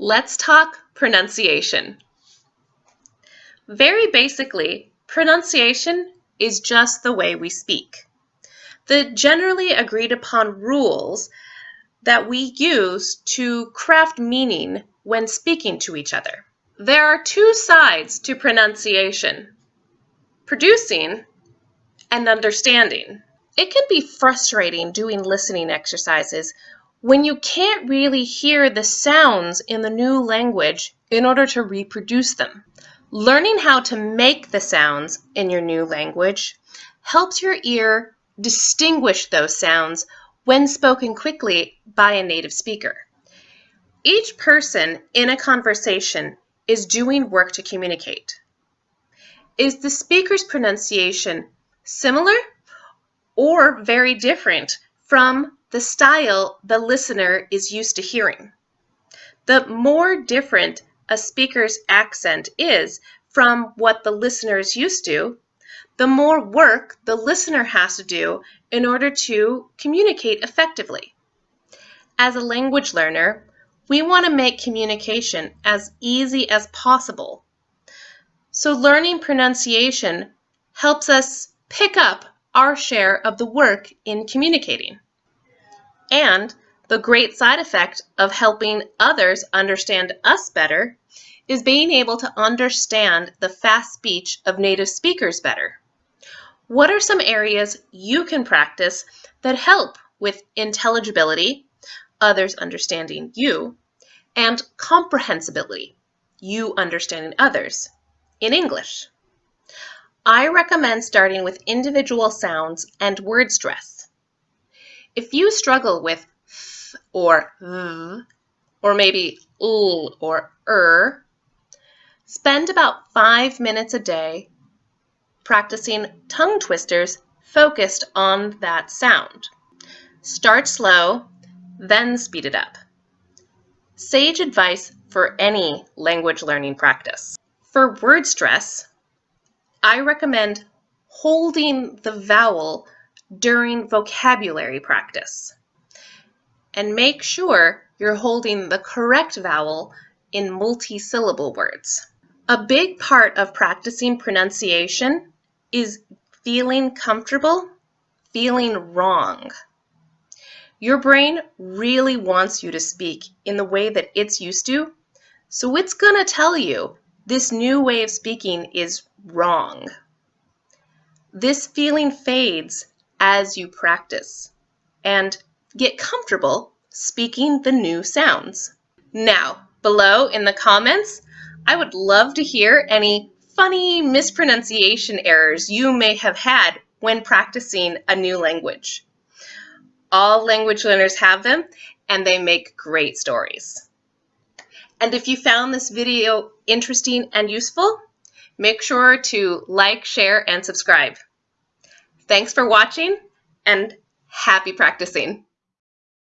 Let's talk pronunciation. Very basically, pronunciation is just the way we speak. The generally agreed upon rules that we use to craft meaning when speaking to each other. There are two sides to pronunciation producing and understanding. It can be frustrating doing listening exercises when you can't really hear the sounds in the new language in order to reproduce them. Learning how to make the sounds in your new language helps your ear distinguish those sounds when spoken quickly by a native speaker. Each person in a conversation is doing work to communicate. Is the speaker's pronunciation similar or very different from the style the listener is used to hearing. The more different a speaker's accent is from what the listener is used to, the more work the listener has to do in order to communicate effectively. As a language learner, we want to make communication as easy as possible. So learning pronunciation helps us pick up our share of the work in communicating. And the great side effect of helping others understand us better is being able to understand the fast speech of native speakers better. What are some areas you can practice that help with intelligibility, others understanding you, and comprehensibility, you understanding others, in English? I recommend starting with individual sounds and word stress. If you struggle with th or th, or maybe l or er, spend about five minutes a day practicing tongue twisters focused on that sound. Start slow, then speed it up. Sage advice for any language learning practice. For word stress, I recommend holding the vowel during vocabulary practice. And make sure you're holding the correct vowel in multi-syllable words. A big part of practicing pronunciation is feeling comfortable, feeling wrong. Your brain really wants you to speak in the way that it's used to, so it's going to tell you this new way of speaking is wrong. This feeling fades as you practice and get comfortable speaking the new sounds. Now, below in the comments, I would love to hear any funny mispronunciation errors you may have had when practicing a new language. All language learners have them and they make great stories. And if you found this video interesting and useful, make sure to like, share, and subscribe. Thanks for watching and happy practicing.